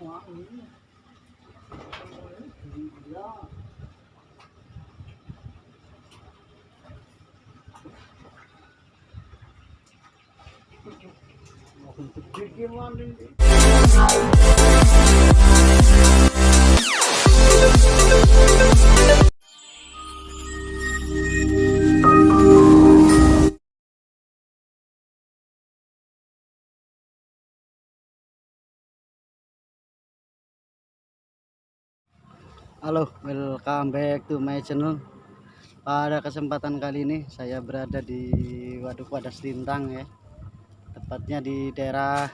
Wah, ini. Gila. Untuk bikin mandi. Halo, welcome back to my channel. Pada kesempatan kali ini saya berada di Waduk Wadas Lintang ya. Tepatnya di daerah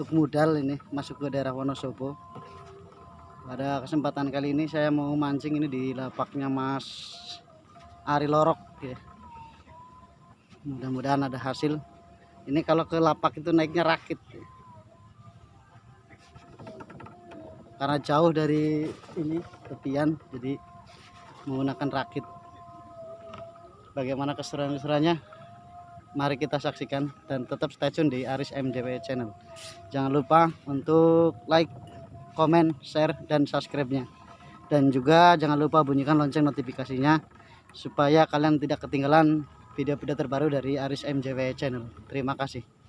Tuk Mudal ini, masuk ke daerah Wonosobo. Pada kesempatan kali ini saya mau mancing ini di lapaknya Mas Ari Lorok ya. Mudah-mudahan ada hasil. Ini kalau ke lapak itu naiknya rakit. Karena jauh dari ini tepian jadi menggunakan rakit. Bagaimana keseruan-keseruannya? Mari kita saksikan dan tetap stay tune di Aris MJW channel. Jangan lupa untuk like komen share dan subscribe nya dan juga jangan lupa bunyikan lonceng notifikasinya supaya kalian tidak ketinggalan video-video terbaru dari Aris MJW channel. Terima kasih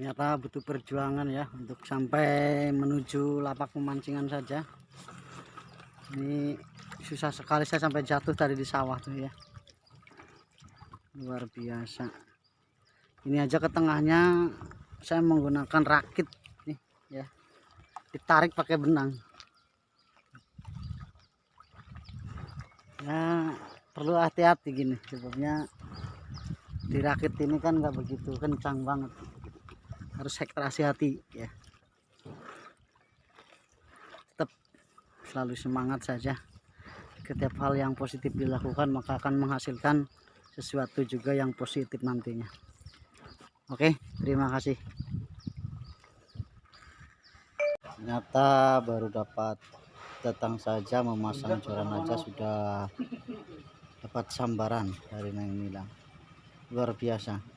ternyata butuh perjuangan ya untuk sampai menuju lapak pemancingan saja. Ini susah sekali saya sampai jatuh tadi di sawah tuh ya. Luar biasa. Ini aja ke tengahnya saya menggunakan rakit nih ya. Ditarik pakai benang. Ya perlu hati-hati gini sebabnya dirakit ini kan nggak begitu kencang banget harus ekstra hati ya. Tetap selalu semangat saja. Setiap hal yang positif dilakukan maka akan menghasilkan sesuatu juga yang positif nantinya. Oke terima kasih. Ternyata baru dapat datang saja memasang joran aja sudah dapat sambaran dari Neng Milang. Luar biasa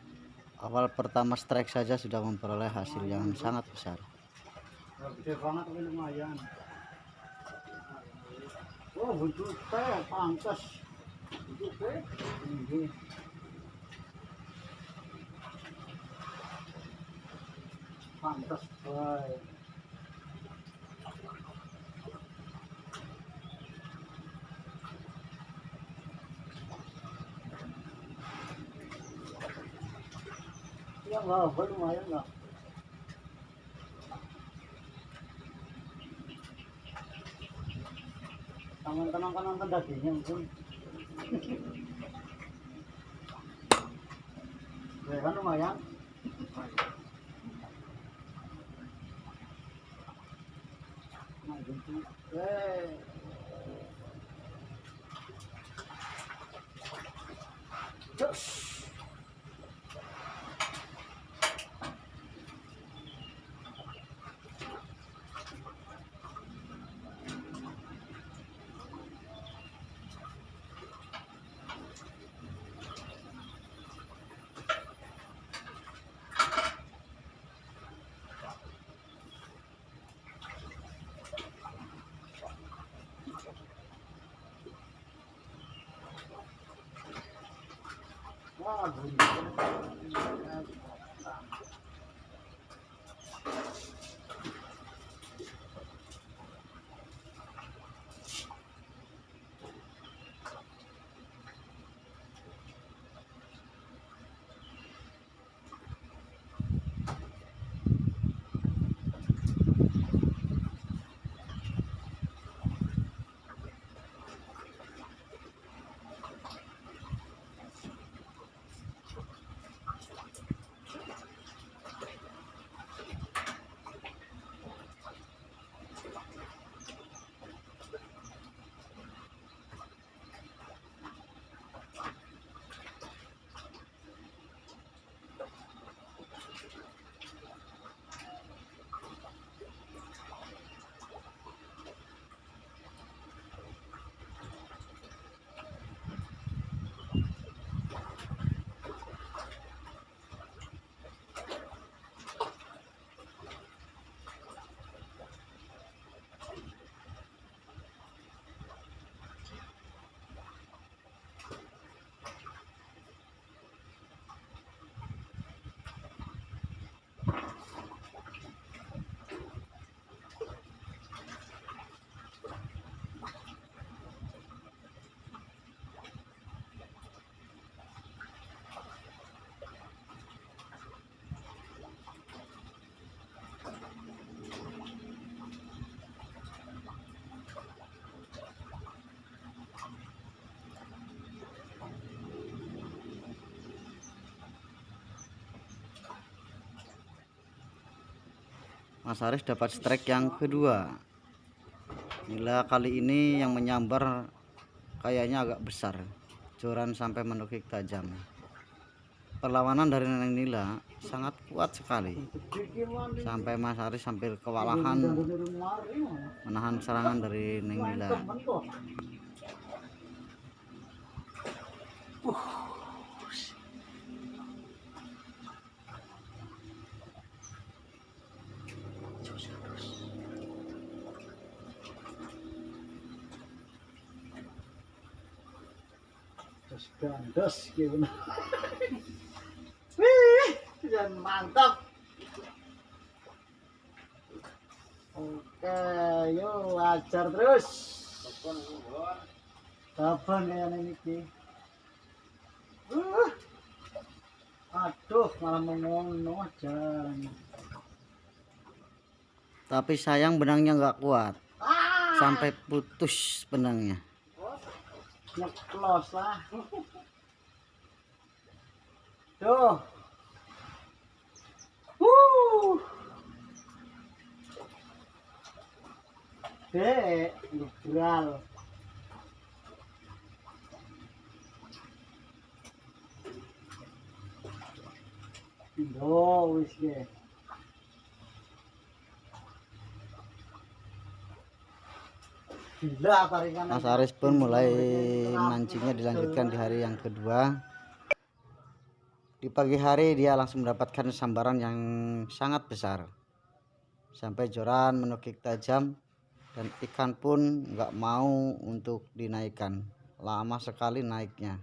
awal pertama strike saja sudah memperoleh hasil yang sangat besar. Pantas pantas baik Nggak, lumayan lah. Teman-teman kan nonton dagingnya mungkin. Ya kan lumayan. Nah, gitu. Eh. Cus. Wah, Mas Aris dapat strike yang kedua. Nila kali ini yang menyambar kayaknya agak besar. Joran sampai menukik tajam. Perlawanan dari Neneng Nila sangat kuat sekali. Sampai Mas Aris sambil kewalahan menahan serangan dari Neng Nila. Terus gandos gimana? Wih, dan mantap. Oke, yuk ajar terus. Kapan ya ini ki? Uh, aduh, malah mengono aja. tapi sayang benangnya nggak kuat Ah, sampai putus benangnya nyeklos lah. Tuh. Wuh. Yo, wis ge. Mas Aris pun mulai mancingnya dilanjutkan di hari yang kedua di pagi hari dia langsung mendapatkan sambaran yang sangat besar. Sampai joran menukik tajam dan ikan pun nggak mau untuk dinaikkan. Lama sekali naiknya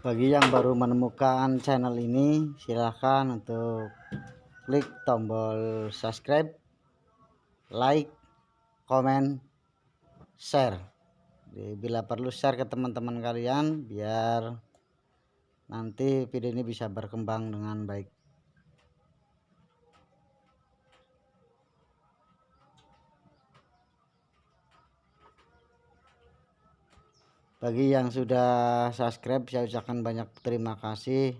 bagi yang baru menemukan channel ini silahkan untuk klik tombol subscribe like komen share. Bila perlu share ke teman-teman kalian biar nanti video ini bisa berkembang dengan baik bagi yang sudah subscribe saya ucapkan banyak terima kasih.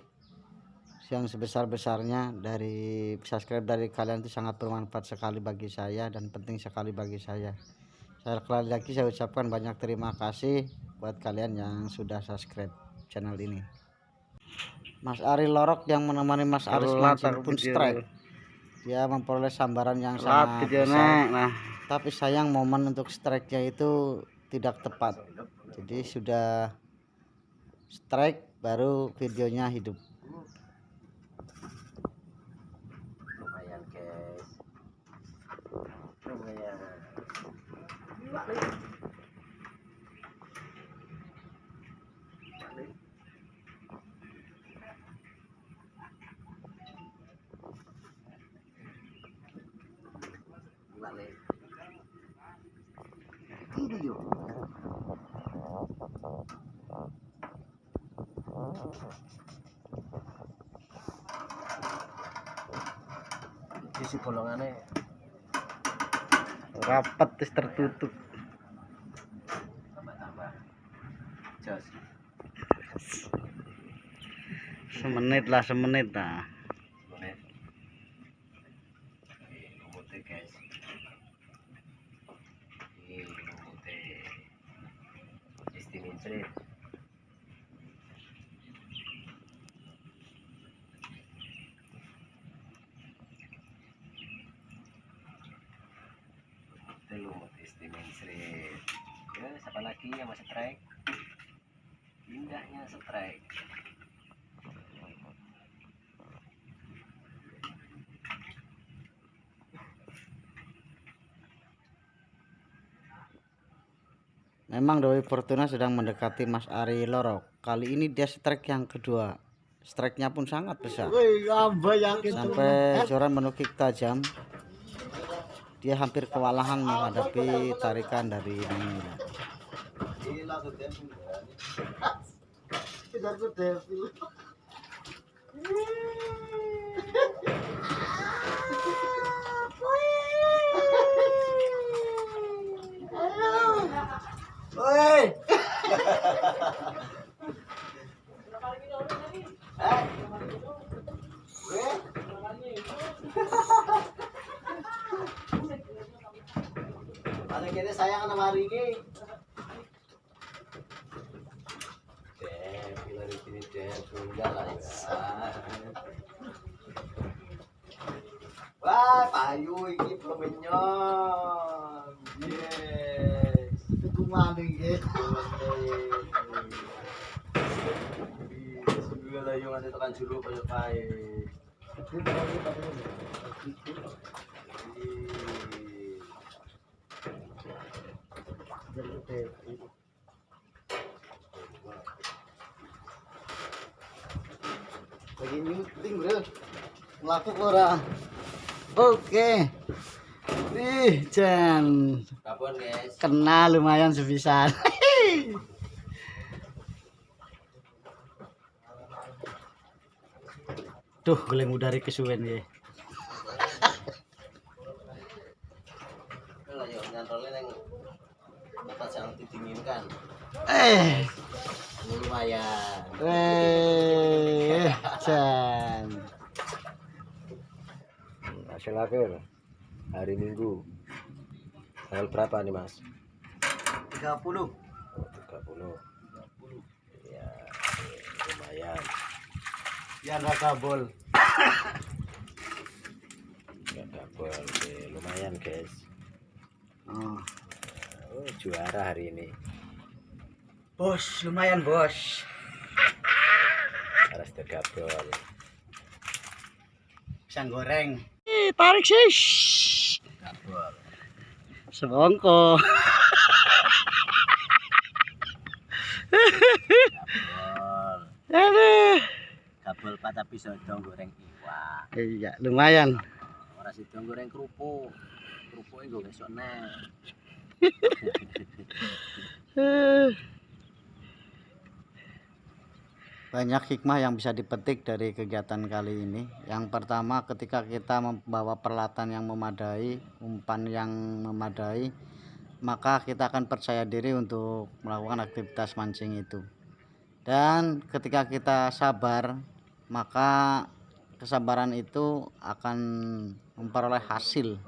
Yang sebesar-besarnya dari subscribe dari kalian itu sangat bermanfaat sekali bagi saya dan penting sekali bagi saya. Saya sekali lagi saya ucapkan banyak terima kasih buat kalian yang sudah subscribe channel ini. Mas Ari Lorok yang menemani Mas Aris mancing pun strike. Dia memperoleh sambaran yang sangat besar. nah. tapi sayang momen untuk strike-nya itu tidak tepat jadi sudah strike baru videonya hidup. Lumayan guys. Lumayan isi bolongannya rapat terus tertutup. Jos semenit lah semenit lah lumutnya guys confident Memang Dewi Fortuna sedang mendekati Mas Ari Loro. Kali ini dia strike yang kedua. Strike-nya pun sangat besar. Sampai Joran menukik tajam. Dia hampir kewalahan menghadapi tarikan dari. Woi. Ada kene sayang sama Riki. Dep, bila di sini dep, enggak lah ya. Wah, payu iki belum menyon. Yes. Itu maling ya. Bismillah yung ano tekan julu kayo kay. Lagi meeting bro. Melaku ora. Oke. Ih, Jan. Kena lumayan sebisan. Tuh, goleng udari kesuwen ya. Eh, Lumayan. eh, Jan. Hasil akhir hari Minggu. Tanggal berapa nih Mas? 30. Oh, 30. Ya, lumayan. Yang raga bol. Ya double. Oke, lumayan guys. Oh. Oh, juara hari ini. Bos, lumayan bos. Alas 3. Pisang goreng. Eh, tarik sih. Gabol. Sebongko. gabol. Aduh. Gabol patah pisau dong goreng iwak. Iya, lumayan. Ora sih goreng kerupuk. Kerupuknya gue besok nek. Banyak hikmah yang bisa dipetik dari kegiatan kali ini. Yang pertama, ketika kita membawa peralatan yang memadai, umpan yang memadai, maka kita akan percaya diri untuk melakukan aktivitas mancing itu. Dan ketika kita sabar, maka kesabaran itu akan memperoleh hasil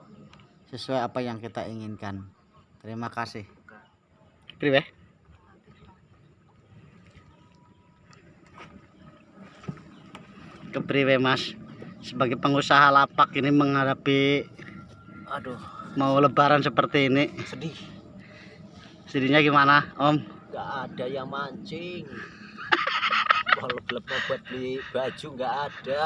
sesuai apa yang kita inginkan. Terima kasih. Priwe? Kepriwe Mas sebagai pengusaha lapak ini menghadapi Aduh, mau lebaran seperti ini sedih. sedihnya gimana Om Gak ada yang mancing. Kalau belum buat beli baju nggak ada.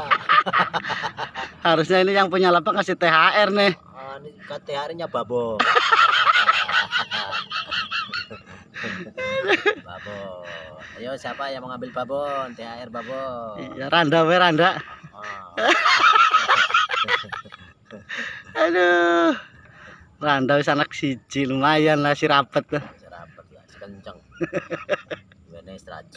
harusnya ini yang punya lapak kasih THR nih Ah, ini KTR-nya babo. babon. Ayo siapa yang mau ngambil babon? THR babon. ya Randa we Randa Ah, aduh Randa wis anak siji lumayan lah si rapet tuh serapet lah, sekenceng. Gimana istirahat